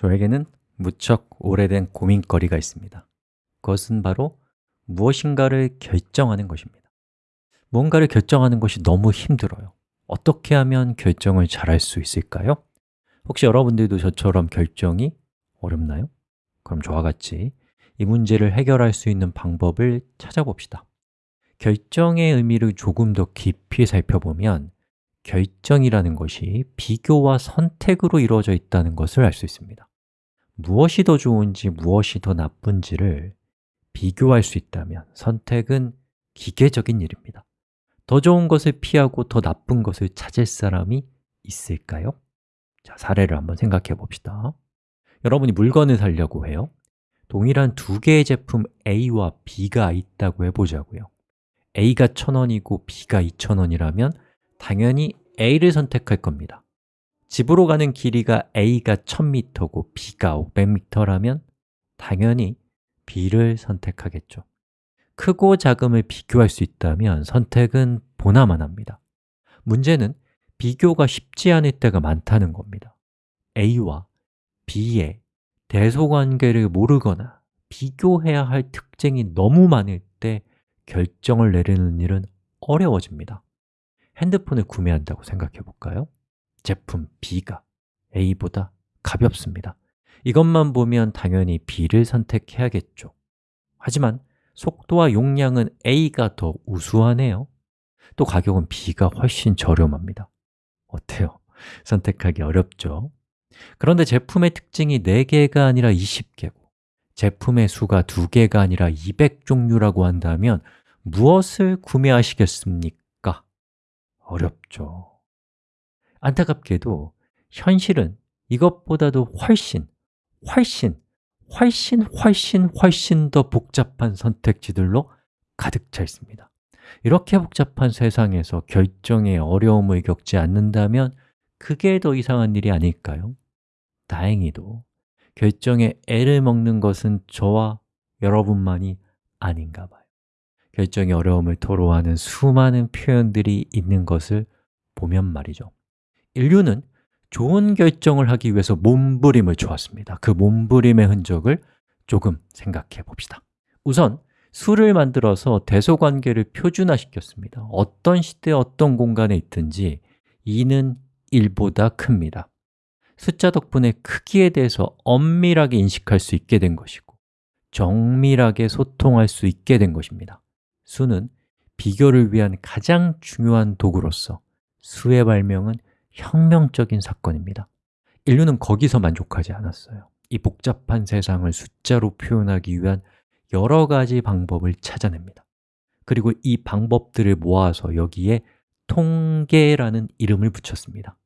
저에게는 무척 오래된 고민거리가 있습니다. 그것은 바로 무엇인가를 결정하는 것입니다. 무언가를 결정하는 것이 너무 힘들어요. 어떻게 하면 결정을 잘할 수 있을까요? 혹시 여러분들도 저처럼 결정이 어렵나요? 그럼 저와 같이 이 문제를 해결할 수 있는 방법을 찾아봅시다. 결정의 의미를 조금 더 깊이 살펴보면 결정이라는 것이 비교와 선택으로 이루어져 있다는 것을 알 수 있습니다 무엇이 더 좋은지 무엇이 더 나쁜지를 비교할 수 있다면 선택은 기계적인 일입니다. 더 좋은 것을 피하고 더 나쁜 것을 찾을 사람이 있을까요? 자, 사례를 한번 생각해 봅시다. 여러분이 물건을 사려고 해요. 동일한 두 개의 제품 A와 B가 있다고 해보자고요. A가 1,000원이고 B가 2,000원이라면 당연히 A를 선택할 겁니다 집으로 가는 길이가 A가 1000m고 B가 500m라면 당연히 B를 선택하겠죠. 크고 작음을 비교할 수 있다면 선택은 보나만 합니다. 문제는 비교가 쉽지 않을 때가 많다는 겁니다. A와 B의 대소관계를 모르거나 비교해야 할 특징이 너무 많을 때 결정을 내리는 일은 어려워집니다. 핸드폰을 구매한다고 생각해 볼까요? 제품 B가 A보다 가볍습니다 이것만 보면 당연히 B를 선택해야겠죠 하지만 속도와 용량은 A가 더 우수하네요 또 가격은 B가 훨씬 저렴합니다 어때요? 선택하기 어렵죠? 그런데 제품의 특징이 4개가 아니라 20개고 제품의 수가 2개가 아니라 200종류라고 한다면 무엇을 구매하시겠습니까? 어렵죠 안타깝게도 현실은 이것보다도 훨씬, 훨씬, 훨씬, 훨씬, 훨씬 더 복잡한 선택지들로 가득 차 있습니다. 이렇게 복잡한 세상에서 결정에 어려움을 겪지 않는다면 그게 더 이상한 일이 아닐까요? 다행히도 결정에 애를 먹는 것은 저와 여러분만이 아닌가 봐요. 결정의 어려움을 토로하는 수많은 표현들이 있는 것을 보면 말이죠 인류는 좋은 결정을 하기 위해서 몸부림을 좋았습니다. 그 몸부림의 흔적을 조금 생각해 봅시다. 우선 수를 만들어서 대소관계를 표준화시켰습니다. 어떤 시대, 어떤 공간에 있든지 2는 1보다 큽니다. 숫자 덕분에 크기에 대해서 엄밀하게 인식할 수 있게 된 것이고 정밀하게 소통할 수 있게 된 것입니다. 수는 비교를 위한 가장 중요한 도구로서 수의 발명은 혁명적인 사건입니다. 인류는 거기서 만족하지 않았어요. 이 복잡한 세상을 숫자로 표현하기 위한 여러 가지 방법을 찾아냅니다. 그리고 이 방법들을 모아서 여기에 통계라는 이름을 붙였습니다.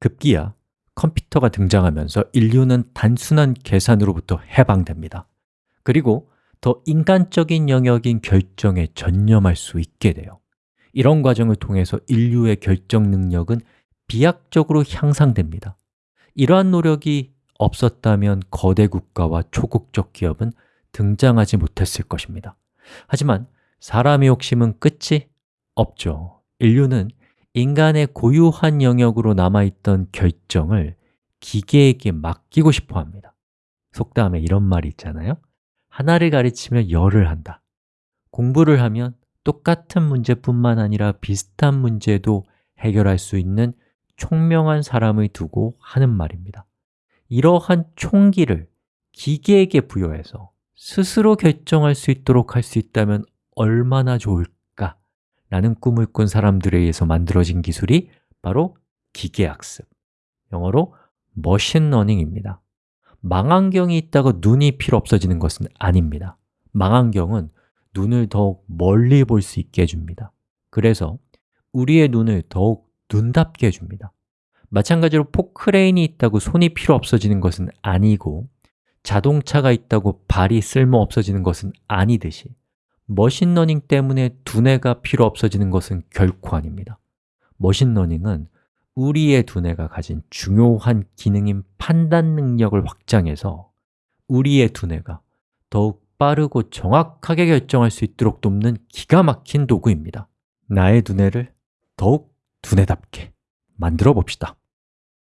급기야 컴퓨터가 등장하면서 인류는 단순한 계산으로부터 해방됩니다. 그리고 더 인간적인 영역인 결정에 전념할 수 있게 돼요. 이런 과정을 통해서 인류의 결정 능력은 비약적으로 향상됩니다. 이러한 노력이 없었다면 거대 국가와 초국적 기업은 등장하지 못했을 것입니다. 하지만 사람의 욕심은 끝이 없죠. 인류는 인간의 고유한 영역으로 남아있던 결정을 기계에게 맡기고 싶어 합니다. 속담에 이런 말이 있잖아요. 하나를 가르치면 열을 한다. 공부를 하면 똑같은 문제뿐만 아니라 비슷한 문제도 해결할 수 있는 총명한 사람을 두고 하는 말입니다. 이러한 총기를 기계에게 부여해서 스스로 결정할 수 있도록 할 수 있다면 얼마나 좋을까? 라는 꿈을 꾼 사람들에 의해서 만들어진 기술이 바로 기계학습, 영어로 machine learning입니다. 망원경이 있다고 눈이 필요 없어지는 것은 아닙니다. 망원경은 눈을 더욱 멀리 볼 수 있게 해줍니다. 그래서 우리의 눈을 더욱 눈답게 해줍니다. 마찬가지로 포크레인이 있다고 손이 필요 없어지는 것은 아니고 자동차가 있다고 발이 쓸모 없어지는 것은 아니듯이 machine learning 때문에 두뇌가 필요 없어지는 것은 결코 아닙니다. machine learning은 우리의 두뇌가 가진 중요한 기능인 판단 능력을 확장해서 우리의 두뇌가 더욱 빠르고 정확하게 결정할 수 있도록 돕는 기가 막힌 도구입니다. 나의 두뇌를 더욱 두뇌답게 만들어 봅시다